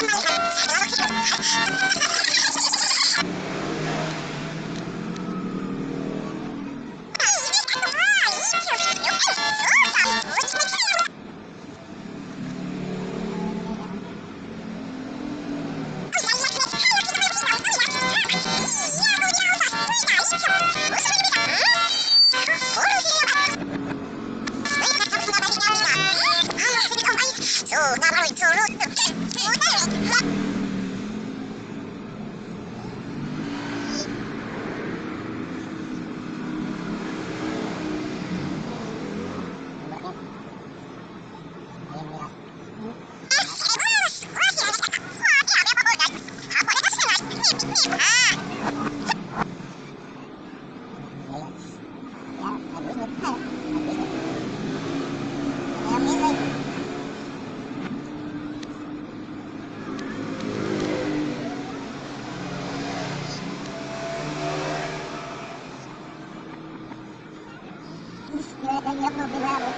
よろしくお願いします。lloc no privado